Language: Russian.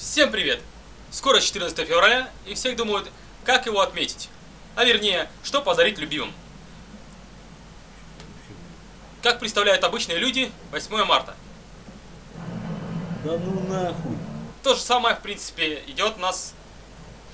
Всем привет! Скоро 14 февраля, и все думают, как его отметить. А вернее, что подарить любимым. Как представляют обычные люди 8 марта. Да ну нахуй. То же самое, в принципе, идет у нас